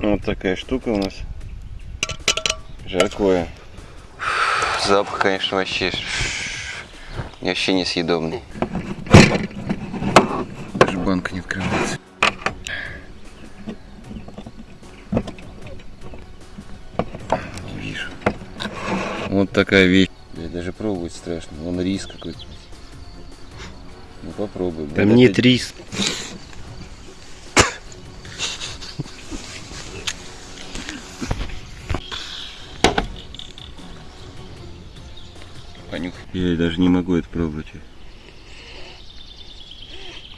Вот такая штука у нас. Жаркое. Запах, конечно, вообще вообще несъедобный. Даже банка не открывается. Не вижу. Вот такая вещь. Блядь, даже пробовать страшно. Вон рис какой-то. Ну попробуй. Там Блядь, нет это- рис. Я даже не могу это пробовать.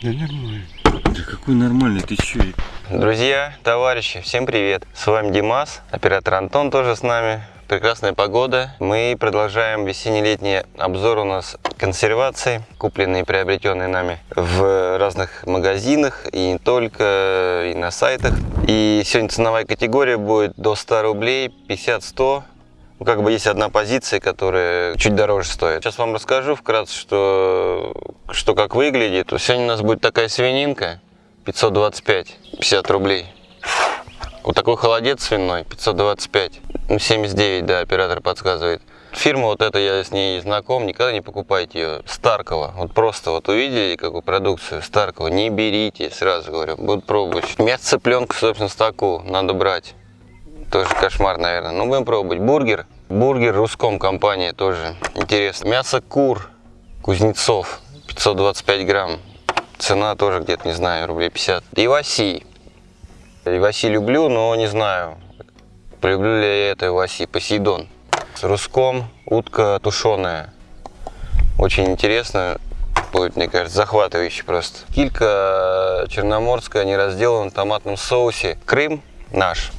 Да нормально. Да какой нормальный, ты чё? Друзья, товарищи, всем привет! С вами Димас, оператор Антон тоже с нами. Прекрасная погода. Мы продолжаем весенне-летний обзор у нас консервации, купленные и приобретенные нами в разных магазинах и не только, и на сайтах. И сегодня ценовая категория будет до 100 рублей, 50-100. Ну, как бы есть одна позиция, которая чуть дороже стоит. Сейчас вам расскажу вкратце, что, что как выглядит. Сегодня у нас будет такая свининка, 525, 50 рублей. Вот такой холодец свиной, 525. Ну, 79, да, оператор подсказывает. Фирма вот эта, я с ней знаком, никогда не покупайте ее. Старкова. Вот просто вот увидели какую продукцию Старкова, не берите, сразу говорю, будут пробовать. Мясо цыпленка, собственно, с надо брать. Тоже кошмар, наверное. Ну, будем пробовать. Бургер. Бургер Руском компания тоже интересно. Мясо кур Кузнецов. 525 грамм. Цена тоже где-то, не знаю, рублей 50. Иваси. Иваси люблю, но не знаю, полюблю ли я это Иваси. Посейдон. С Руском утка тушеная. Очень интересно. Будет, мне кажется, захватывающе просто. Килька черноморская, не разделана в томатном соусе. Крым наш.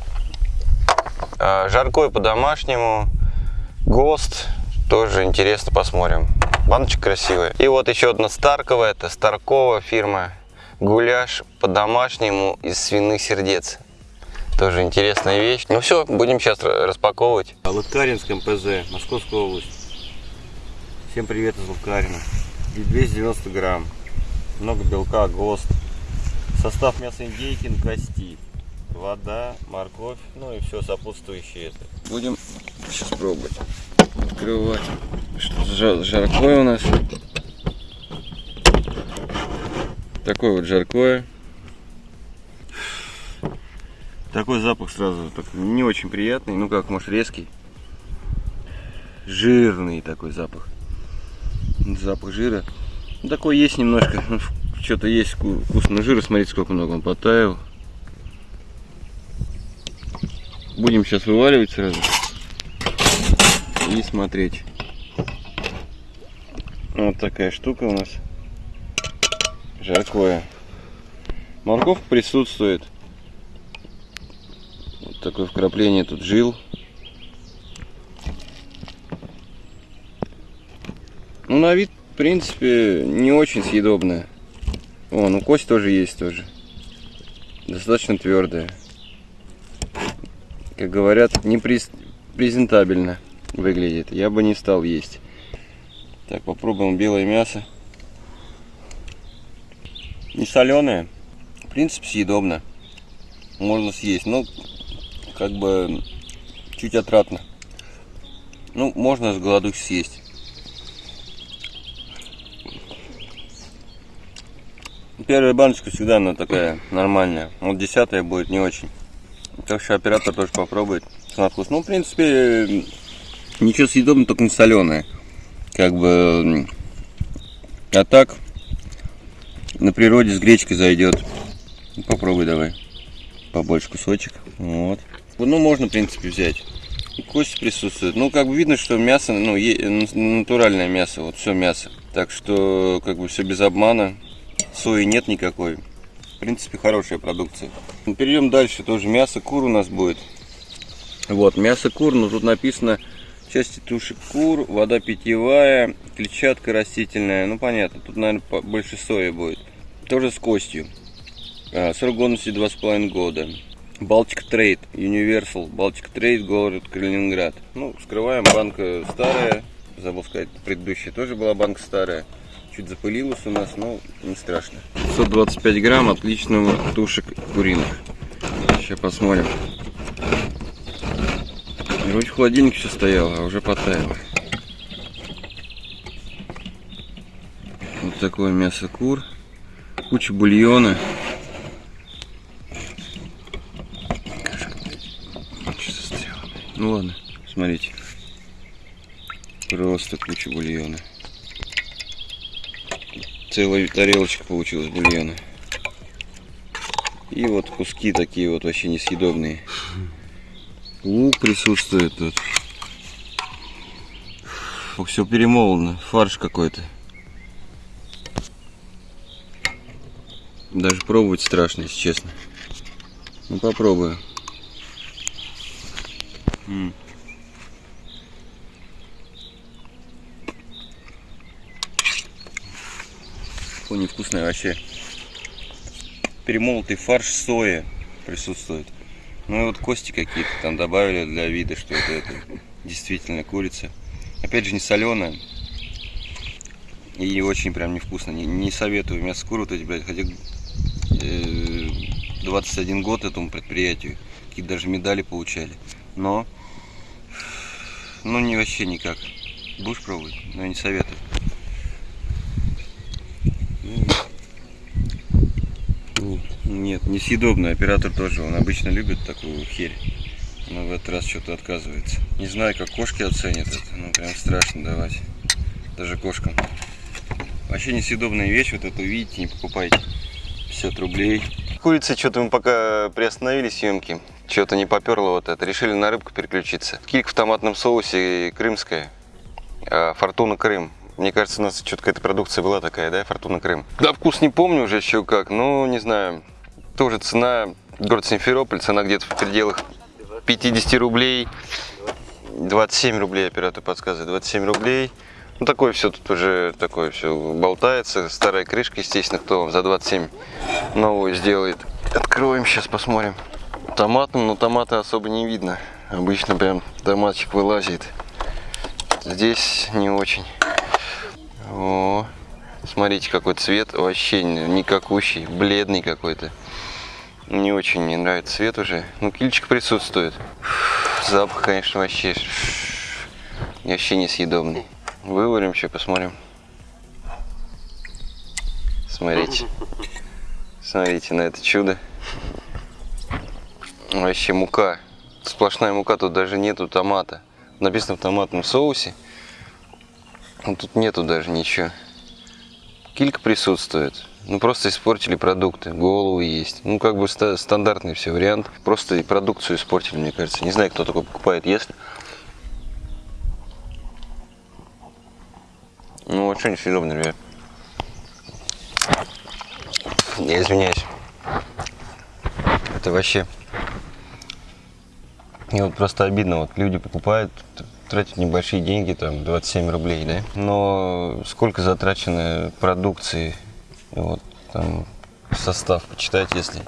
А, Жаркое по-домашнему. ГОСТ. Тоже интересно, посмотрим. Баночка красивая. И вот еще одна Старкова. Это Старкова фирма. Гуляш по-домашнему из свиных сердец. Тоже интересная вещь. Ну все, будем сейчас распаковывать. Лыткаринск МПЗ, Московская область. Всем привет из Лыткарина. И 290 грамм. Много белка, ГОСТ. Состав мяса индейки на кости. Вода, морковь, ну и все сопутствующее. Будем сейчас пробовать. Открывать. Что жаркое у нас? Такое вот жаркое. Такой запах сразу так, не очень приятный, ну как, может резкий. Жирный такой запах. Запах жира. Такой есть немножко. Что-то есть вку- вкусного жира. Смотрите, сколько много он потаял. Будем сейчас вываливать сразу. И смотреть. Вот такая штука у нас. Жаркое. Морковка присутствует. Вот такое вкрапление тут жил. Ну, на вид, в принципе, не очень съедобная. О, ну кость тоже есть тоже. Достаточно твердая. Как говорят, не през- презентабельно выглядит. Я бы не стал есть. Так, попробуем белое мясо. Не соленое. В принципе, съедобно. Можно съесть, но как бы чуть отратно. Ну, можно с голодухи съесть. Первая баночка всегда она такая нормальная. Вот десятая будет не очень. Так что оператор тоже попробует на вкус. Ну, в принципе, ничего съедобного, только не соленое. Как бы... А так, на природе с гречкой зайдет. Попробуй давай. Побольше кусочек. Вот. Ну, можно, в принципе, взять. И Кость присутствует. Ну, как бы видно, что мясо, ну, натуральное мясо. Вот все мясо. Так что, как бы все без обмана. Сои нет никакой. Принципе, хорошая продукция. Ну, Перейдем дальше. Тоже мясо кур у нас будет. Вот, мясо кур, но тут написано части туши кур, вода питьевая, клетчатка растительная. Ну, понятно, тут, наверное, больше сои будет. Тоже с костью. А, Срок годности 2,5 года. Балтик Трейд, Universal, Балтик Трейд, город Калининград. Ну, вскрываем, банка старая. Забыл сказать, предыдущая тоже была банка старая. Чуть запылилась у нас, но не страшно. 125 грамм отличного тушек куриных. Сейчас посмотрим. Вроде в холодильнике все стояло, а уже потаяло. Вот такое мясо кур. Куча бульона. Ну ладно, смотрите. Просто куча бульона. Целая тарелочка получилась бульона. И вот куски такие вот вообще несъедобные. Лук присутствует тут. Все перемолано. Фарш какой-то. Даже пробовать страшно, если честно. Ну попробую. М. Фу, невкусное вообще. Перемолотый фарш соя присутствует. Ну и вот кости какие-то там добавили для вида, что это, это действительно курица. Опять же не соленая. И очень прям невкусно. Не, не советую мясо куры вот эти, блядь, хотя э, 21 год этому предприятию. Какие даже медали получали. Но, ну не вообще никак. Будешь пробовать? Но я не советую. Нет, несъедобный оператор тоже. Он обычно любит такую херь. Но в этот раз что-то отказывается. Не знаю, как кошки оценят это. Ну, прям страшно давать. Даже кошкам. Вообще несъедобная вещь. Вот эту видите, не покупайте. 50 рублей. Курицы что-то мы пока приостановили съемки. Что-то не поперло вот это. Решили на рыбку переключиться. Килька в томатном соусе крымская. А, Фортуна Крым. Мне кажется, у нас что-то какая-то продукция была такая, да, Фортуна Крым. Да, вкус не помню уже еще как, но не знаю. Тоже цена, город Симферополь, цена где-то в пределах 50 рублей. 27 рублей оператор подсказывает, 27 рублей. Ну, такое все тут уже, такое все болтается. Старая крышка, естественно, кто за 27 новую сделает. Откроем, сейчас посмотрим. Томатным, но томата особо не видно. Обычно прям томатчик вылазит. Здесь не очень. О, смотрите, какой цвет. Вообще никакущий, бледный какой-то. Не очень мне нравится цвет уже. Ну, кильчик присутствует. Запах, конечно, вообще, вообще несъедобный. Выварим еще, посмотрим. Смотрите. Смотрите на это чудо. Вообще мука. Сплошная мука, тут даже нету томата. Написано в томатном соусе. Но тут нету даже ничего. Килька присутствует. Ну просто испортили продукты. Головы есть. Ну как бы ста- стандартный все вариант. Просто и продукцию испортили, мне кажется. Не знаю, кто такой покупает, если. Ну вообще несъедобно, ребят. Я извиняюсь. Это вообще... Мне вот просто обидно, вот люди покупают, тратят небольшие деньги, там 27 рублей, да, но сколько затрачено продукции, вот там состав почитать, если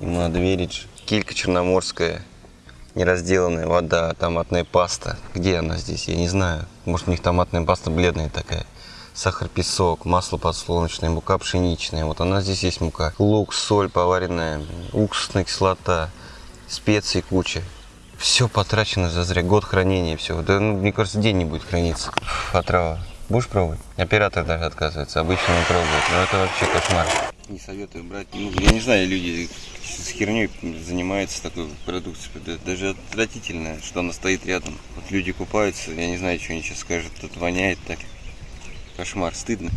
ему надо верить. Килька черноморская, неразделанная вода, томатная паста. Где она здесь? Я не знаю. Может у них томатная паста бледная такая. Сахар, песок, масло подсолнечное, мука пшеничная. Вот она здесь есть мука. Лук, соль поваренная, уксусная кислота, специи куча. Все потрачено за зря. Год хранения всего. Да, ну, мне кажется, день не будет храниться. Фу, Отрава. Будешь пробовать? Оператор даже отказывается. Обычно он пробует. Но это вообще кошмар. Не советую брать. Ну, я не знаю, люди с херней занимаются такой продукцией. Да- Даже отвратительно, что она стоит рядом. Вот люди купаются, я не знаю, что они сейчас скажут. Тут воняет так. Кошмар, стыдно.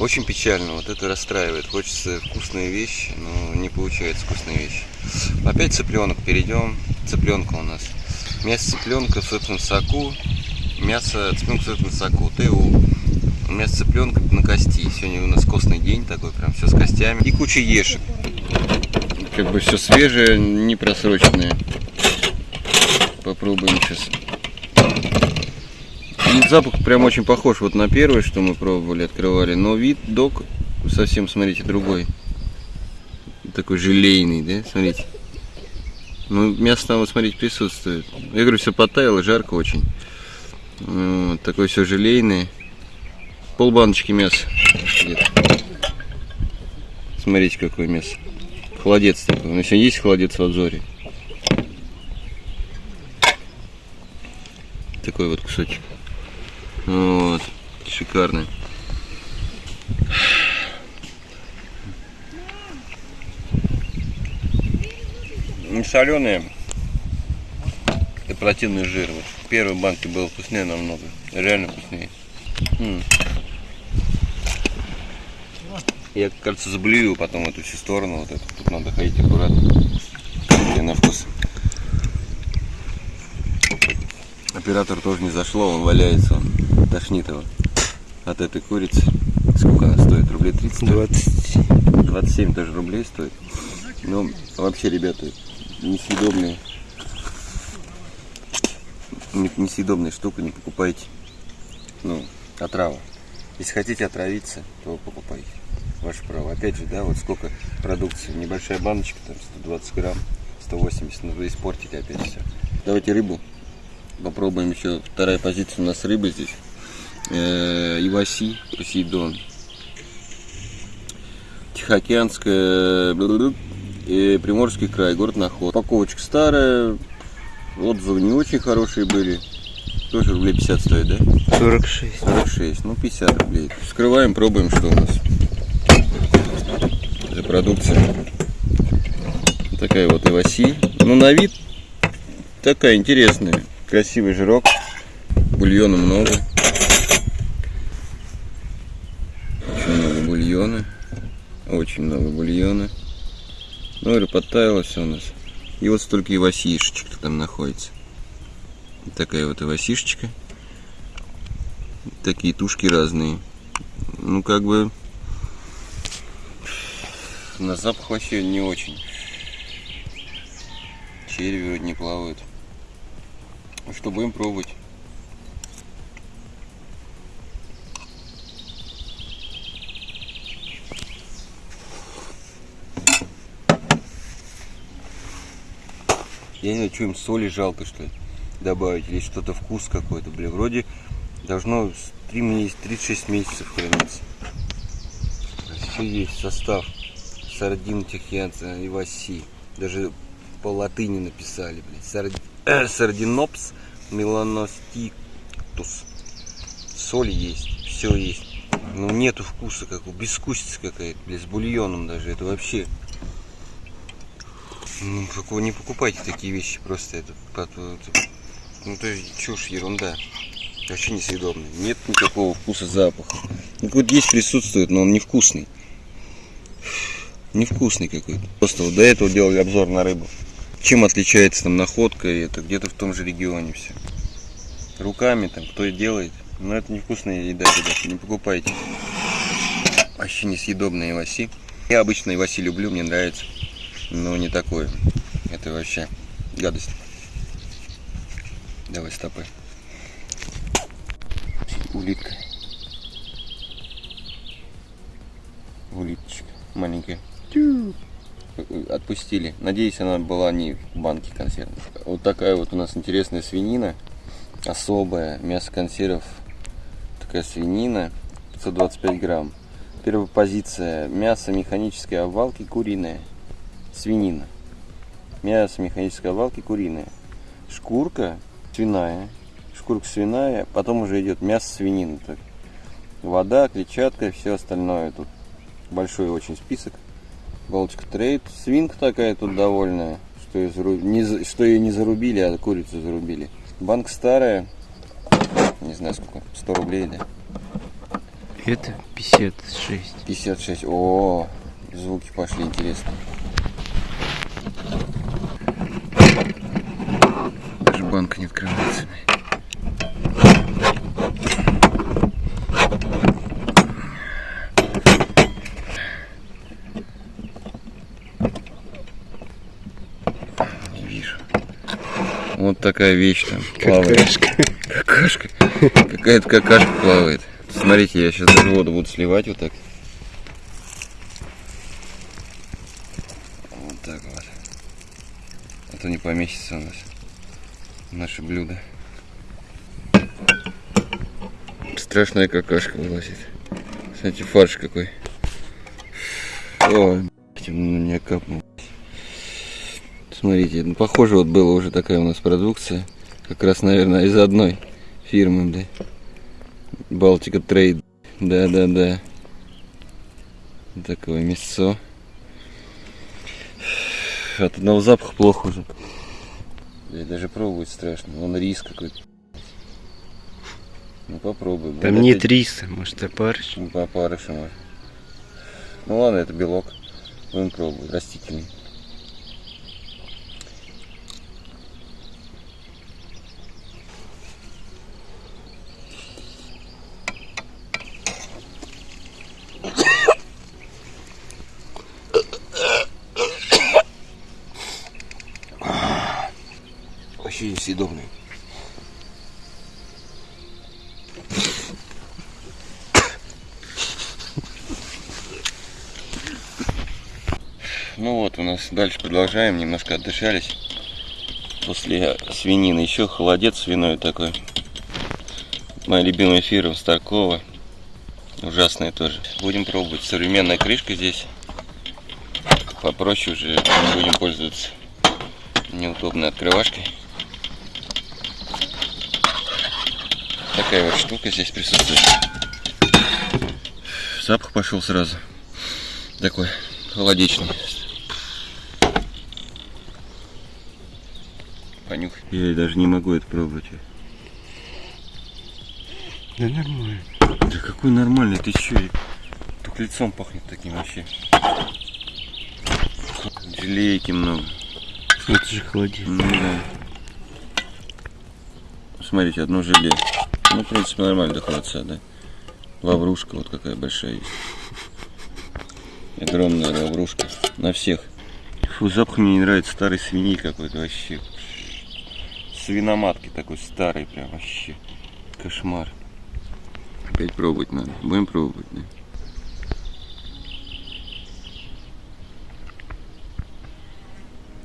Очень печально, вот это расстраивает. Хочется вкусные вещи, но не получается вкусные вещи. Опять цыпленок перейдем. Цыпленка у нас. Мясо цыпленка в собственном соку. Мясо цыпленка в собственном соку. ТУ. Мясо цыпленка на кости. Сегодня у нас костный день такой, прям все с костями. И куча ешек. Как бы все свежее, не просроченное. Попробуем сейчас. И запах прям очень похож вот на первый, что мы пробовали, открывали. Но вид док совсем, смотрите, другой. Такой желейный, да? Смотрите. Ну, мясо там, вот смотрите, присутствует. Я говорю, все потаяло, жарко очень. Вот, такое все желейное. Пол баночки мяса. Смотрите, какое мясо. Холодец такой. У нас есть холодец в обзоре. такой вот кусочек. Вот. Шикарный. Не соленые. Противный жир. Вот в первой банке было вкуснее намного. Реально вкуснее. М. Я, кажется, заблюю потом эту всю сторону. Вот эту. Тут надо ходить аккуратно. И на вкус. Оператор тоже не зашло, он валяется, он тошнит его от этой курицы. Сколько она стоит? Рублей 30? 20. 27 тоже рублей стоит. Ну, вообще, ребята, несъедобные. Не- Несъедобная штука, не покупайте. Ну, отрава. Если хотите отравиться, то покупайте. Ваше право. Опять же, да, вот сколько продукции. Небольшая баночка, там 120 грамм, 180. Ну, вы испортите опять все. Давайте рыбу. Попробуем еще. Вторая позиция у нас рыба здесь. Э, Иваси, Посейдон. Тихоокеанская, и Приморский край, город Наход. Упаковочка старая, отзывы не очень хорошие были. Тоже рублей 50 стоит, да? 46. 46, ну 50 рублей. Вскрываем, пробуем, что у нас за продукция. Такая вот иваси. Ну на вид такая интересная. Красивый жирок. Бульона много. Очень много бульона. Очень много бульона. Ну, говорю, подтаяло все у нас. И вот столько ивасишечек там находится. Такая вот ивасишечка такие тушки разные. Ну, как бы на запах вообще не очень. Черви вроде не плавают. Что, будем пробовать? Я не знаю, что им соли жалко, что ли, добавить, или что-то вкус какой-то, блин, вроде должно с 3 месяца, 36 месяцев храниться. Все есть состав. Сардин тихьянца и васи. Даже по латыни написали, блядь. Э, Сардинопс меланостиктус. Соль есть, все есть. Ну нету вкуса, как у безвкусица какая-то, с бульоном даже. Это вообще. Ну, какого не покупайте такие вещи, просто это, это- ну, то есть чушь, ерунда. Вообще несъедобный. Нет никакого вкуса запаха. Ну, какой-то есть присутствует, но он невкусный. Невкусный какой-то. Просто вот до этого делали обзор на рыбу. Чем отличается там находка и это где-то в том же регионе все. Руками там кто и делает. Но это невкусная еда, ребята, не покупайте. Вообще несъедобные иваси. Я обычно иваси люблю, мне нравится. Но не такое. Это вообще гадость. Давай стопы. Улитка. Улиточка маленькая. Отпустили. Надеюсь, она была не в банке консервной. Вот такая вот у нас интересная свинина. Особая. Мясо консервов. Такая свинина. 525 грамм. Первая позиция. Мясо механической обвалки куриное. Свинина. Мясо механической обвалки куриное. Шкурка свиная. Шкурка свиная. Потом уже идет мясо свинины. Так. Вода, клетчатка и все остальное. Тут большой очень список. Балочка трейд. Свинка такая тут довольная. Что ее, зару- не что ее не зарубили, а курицу зарубили. Банк старая. Не знаю сколько. 100 рублей, да? Это 56. 56. О, звуки пошли интересные. Даже банка не открывается. Не вижу. Вот такая вещь там плавает. Какашка. Какая-то какашка плавает. Смотрите, я сейчас даже воду буду сливать вот так. Вот так вот. А то не поместится у нас наше блюдо. Страшная какашка вылазит. Смотрите, фарш какой. Ой, на меня капнул. Смотрите, ну, похоже вот была уже такая у нас продукция. Как раз, наверное, из одной фирмы, да. Балтика Трейд. Да-да-да. Такое мясо. От одного запаха плохо уже. Блядь, даже пробовать страшно. Вон рис какой-то. Ну попробуй. Там Вот нет это- риса, может опарыш. Ну, по опарышу может. Ну ладно, это белок. Будем пробовать. Растительный. Вообще несъедобный. Ну вот, у нас дальше продолжаем, немножко отдышались. После свинины еще холодец свиной такой. Моя любимая фирма Старкова. Ужасная тоже. Будем пробовать. Современная крышка здесь. Попроще уже не будем пользоваться неудобной открывашкой. Такая вот штука здесь присутствует. Запах пошел сразу. Такой холодечный. Понюхай. Я даже не могу это пробовать. Да нормально. Да какой нормальный, ты чё? Только лицом пахнет таким вообще. Желейки много. Это же холодец. Ну да. Смотрите, одно желе. Ну, в принципе, нормально до холодца, да. Лаврушка вот какая большая есть. Огромная лаврушка. На всех. Фу, запах мне не нравится. Старый свиньи какой-то вообще. Свиноматки такой старый прям вообще. Кошмар. Опять пробовать надо. Будем пробовать, да.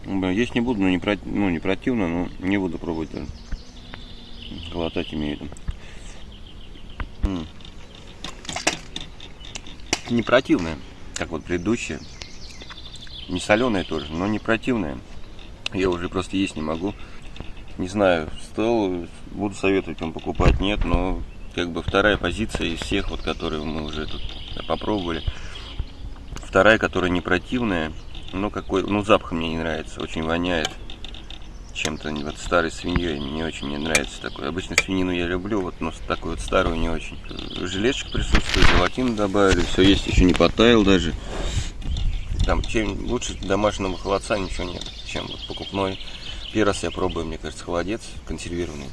Блин, есть не буду, но не, про- ну, не противно, но не буду пробовать даже. Глотать имею в виду. Не противное, как вот предыдущее. Не соленое тоже, но не противное. Я уже просто есть не могу. Не знаю, стол буду советовать вам покупать, нет, но как бы вторая позиция из всех, вот которые мы уже тут попробовали. Вторая, которая не противная, но какой, ну запах мне не нравится, очень воняет чем-то вот старой свиньей, не очень мне нравится такой. Обычно свинину я люблю, вот, но такую вот старую не очень. Жилетчик присутствует, желатин добавили, все есть, еще не потаял даже. Там чем лучше домашнего холодца ничего нет, чем вот покупной. Первый раз я пробую, мне кажется, холодец консервированный.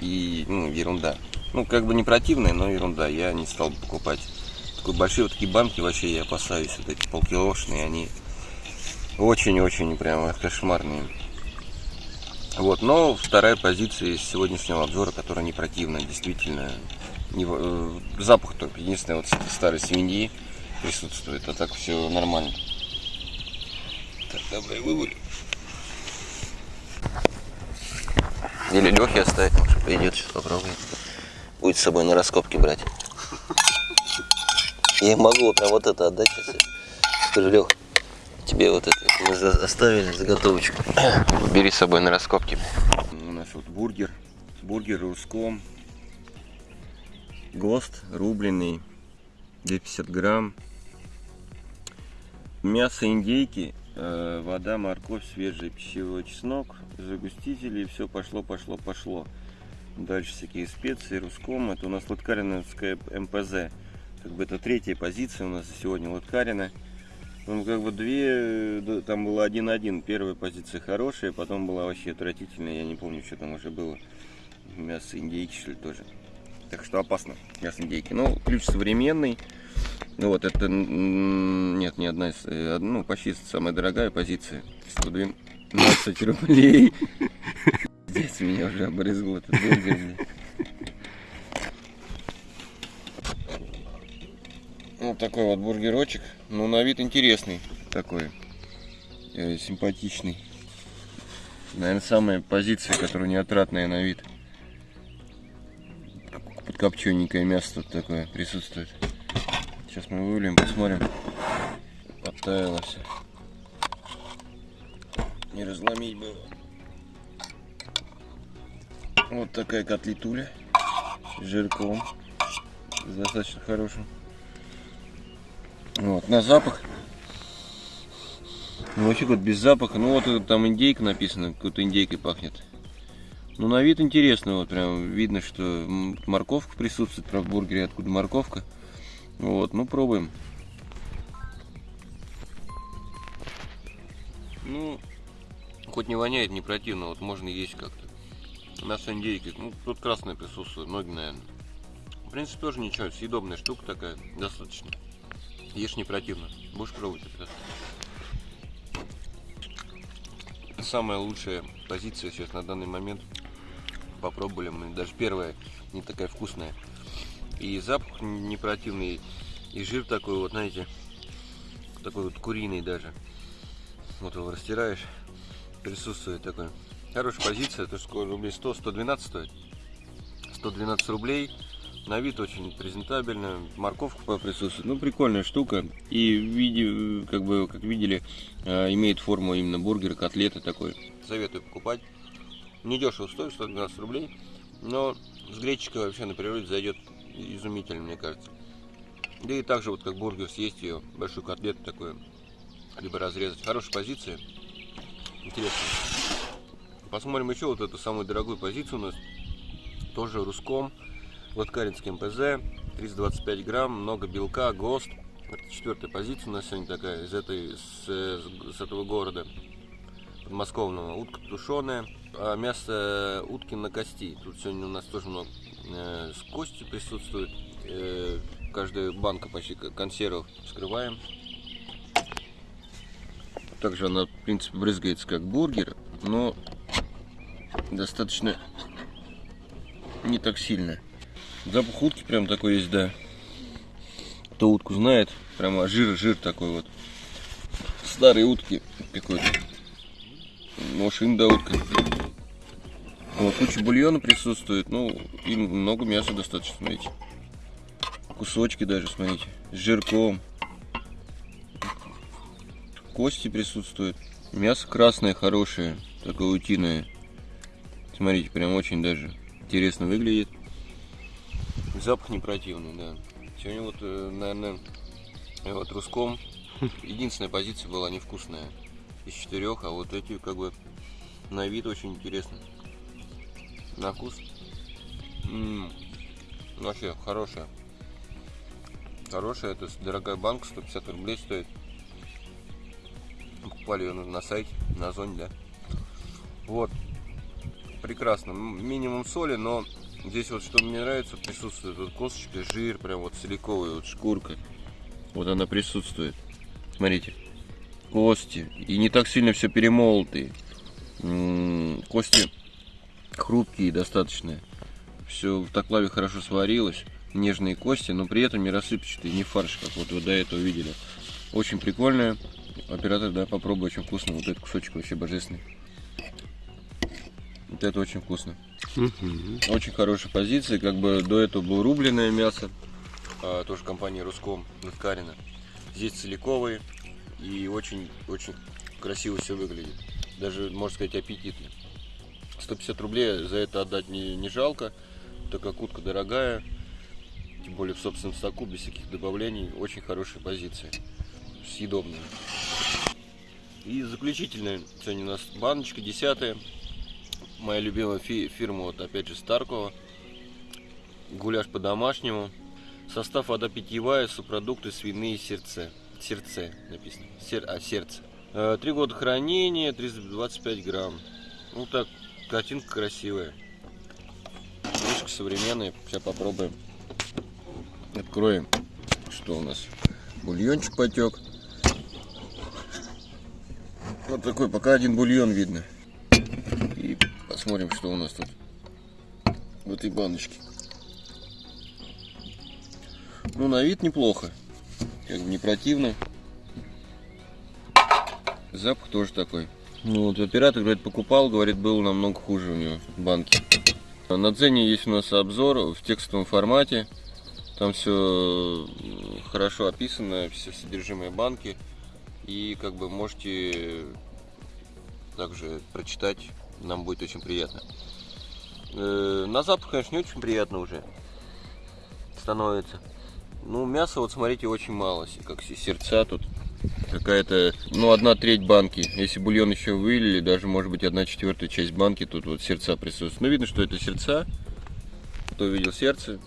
И, ну, ерунда. Ну, как бы не противная, но ерунда. Я не стал бы покупать. Такой большие вот такие банки вообще я опасаюсь. Вот эти полкилошные, они очень-очень прямо кошмарные. Вот, но вторая позиция из сегодняшнего обзора, которая не противная, действительно. Не, э, запах только, единственное, вот ст- старой свиньи присутствует, а так все нормально. Так, давай вывалю. Или Лехи оставить, может пойдет, сейчас попробует. Будет с собой на раскопки брать. Я могу прям вот это отдать сейчас. Скажи, Лех, тебе вот это мы оставили заготовочку. Бери с собой на раскопки. У нас вот бургер. Бургер руском. ГОСТ рубленый. 250 грамм. Мясо индейки, вода, морковь, свежий пищевой чеснок, загустители, и все пошло, пошло, пошло. Дальше всякие специи, руском. Это у нас лоткариновская МПЗ. Как бы это третья позиция у нас сегодня лоткарина. Ну, как бы две, э, там было один-один. Первая позиция хорошая, потом была вообще отвратительная. Я не помню, что там уже было. Мясо индейки, что ли, тоже. Так что опасно, мясо индейки. Ну, ключ современный. Ну вот, это, нет, не одна из, э, ну, почти самая дорогая позиция. 112 рублей. Здесь меня уже обрызгал этот бургер. Вот такой вот бургерочек. Ну, на вид интересный такой. э, симпатичный. Наверное, самая позиция, которая не отратная на вид. Подкопчененькое мясо тут такое присутствует. Сейчас мы выльем, посмотрим. Подтаяло все. Не разломить было. Вот такая котлетуля с жирком. С достаточно хорошим. Вот, на запах. Ну, вообще вот без запаха. Ну вот это там индейка написано, какой-то индейкой пахнет. Ну на вид интересно, вот прям видно, что морковка присутствует, правда, в бургере, откуда морковка. Вот, ну пробуем. Ну, хоть не воняет, не противно, вот можно есть как-то. На с индейкой, ну тут красное присутствует, ноги, наверное. В принципе, тоже ничего, съедобная штука такая, достаточно. Ешь не противно. Будешь пробовать это? Самая лучшая позиция сейчас на данный момент. Попробовали мы. Даже первая не такая вкусная. И запах не противный, и жир такой вот, знаете, такой вот куриный даже. Вот его растираешь, присутствует такой. Хорошая позиция, то что рублей 100, 112 стоит. 112 рублей. На вид очень презентабельно, морковка присутствует. Ну, прикольная штука. И в виде, как бы, как видели, э, имеет форму именно бургера, котлеты такой. Советую покупать. Не дешево стоит, 112 рублей. Но с гречкой вообще на природе зайдет изумительно, мне кажется. Да и также вот как бургер съесть ее, большую котлету такую, либо разрезать. Хорошая позиция. Интересно. Посмотрим еще вот эту самую дорогую позицию у нас. Тоже русском. Латкаринский МПЗ. 325 грамм, много белка, ГОСТ. Это четвертая позиция у нас сегодня такая из, этой, с, с этого города подмосковного. Утка тушеная, а мясо утки на кости. Тут сегодня у нас тоже много э, с костью присутствует. Э, каждая банка почти консервов вскрываем. Также она, в принципе, брызгается как бургер, но достаточно не так сильно. Запах утки прям такой есть, да. Кто утку знает, прямо жир-жир такой вот. Старые утки какой-то. Может, да утка. Вот, куча бульона присутствует, ну, и много мяса достаточно, смотрите. Кусочки даже, смотрите, с жирком. Кости присутствуют. Мясо красное, хорошее, такое утиное. Смотрите, прям очень даже интересно выглядит. Запах не противный, да. Сегодня вот, э, наверное, вот русском единственная позиция была невкусная из четырех, а вот эти как бы на вид очень интересно. На вкус М, вообще хорошая. Хорошая, это дорогая банка, 150 рублей стоит. Покупали ее на, сайте, на Озоне, да. Вот. Прекрасно. М, Минимум соли, но здесь вот что мне нравится, присутствует вот косточка, жир, прям вот целиковая вот шкурка. Вот она присутствует. Смотрите. Кости. И не так сильно все перемолотые. М, Кости хрупкие достаточно. Все в таклаве хорошо сварилось. Нежные кости, но при этом не рассыпчатые, не фарш, как вот вы до этого видели. Очень прикольная. Оператор, да, попробуй, очень вкусно. Вот этот кусочек вообще божественный. Вот это очень вкусно. Очень хорошая позиция. Как бы до этого было рубленое мясо. а, тоже компания Руском, Лыткарина. Здесь целиковые. И очень-очень красиво все выглядит. Даже, можно сказать, аппетитно. 150 рублей за это отдать не, не жалко, так как утка дорогая, тем более в собственном соку, без всяких добавлений, очень хорошая позиция, съедобная. И заключительная, сегодня у нас баночка, десятая, моя любимая фи- фирма, вот опять же Старкова, гуляш по-домашнему, состав вода питьевая, субпродукты свиные сердце, сердце написано, Сер- а сердце. Э, Три года хранения, 325 грамм. Ну так, картинка красивая. Крышка современная. Сейчас попробуем. Откроем. Что у нас? Бульончик потек. Вот такой, пока один бульон видно. И посмотрим, что у нас тут в этой баночке. Ну, на вид неплохо. Как бы не противно. Запах тоже такой. Ну вот оператор, говорит, покупал, говорит, был намного хуже у него банки. На цене есть у нас обзор в текстовом формате. Там все хорошо описано, все содержимое банки. И как бы можете также прочитать, нам будет очень приятно. Э, на запах, конечно, не очень приятно уже становится. Ну, мяса, вот смотрите, очень мало, как се- сердца тут. Какая-то, ну, одна треть банки. Если бульон еще вылили, даже, может быть, одна четвертая часть банки, тут вот сердца присутствуют. Ну, видно, что это сердца. Кто видел сердце,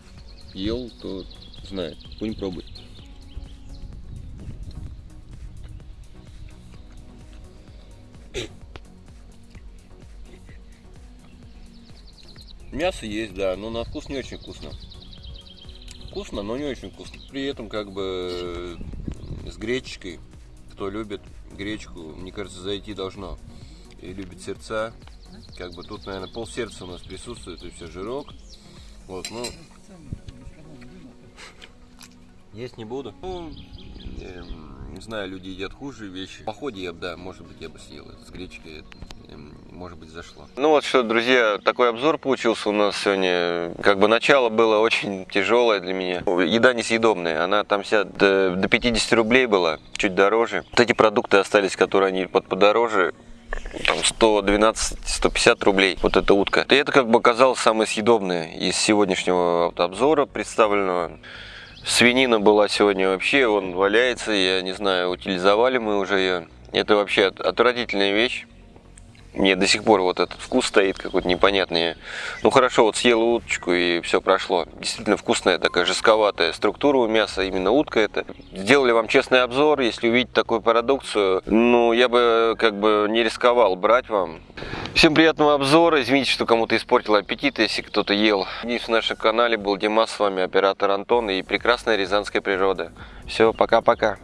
ел, то знает. Будем пробовать. Мясо есть, да, но на вкус не очень вкусно. Вкусно, но не очень вкусно. При этом как бы с гречкой, кто любит гречку, мне кажется, зайти должно. И любит сердца. Как бы тут, наверное, пол сердца у нас присутствует, и все, жирок. Вот, ну... Есть не буду. Ну, эм, не знаю, люди едят хуже вещи. В походе я бы, да, может быть, я бы съел это с гречкой. Может быть, зашло. Ну вот что, друзья, такой обзор получился у нас сегодня. Как бы начало было очень тяжелое для меня. Еда несъедобная, она там вся до, до 50 рублей была, чуть дороже. Вот эти продукты остались, которые они под подороже, там 112-150 рублей, вот эта утка. И это как бы оказалось самое съедобное из сегодняшнего обзора представленного. Свинина была сегодня вообще, он валяется, я не знаю, утилизовали мы уже ее. Это вообще от- отвратительная вещь. Мне до сих пор вот этот вкус стоит какой-то непонятный. Ну хорошо, вот съел уточку и все прошло. Действительно вкусная такая жестковатая структура у мяса, именно утка это. Сделали вам честный обзор, если увидеть такую продукцию, ну я бы как бы не рисковал брать вам. Всем приятного обзора, извините, что кому-то испортил аппетит, если кто-то ел. Надеюсь, в нашем канале был Димас, с вами оператор Антон и прекрасная рязанская природа. Все, пока-пока.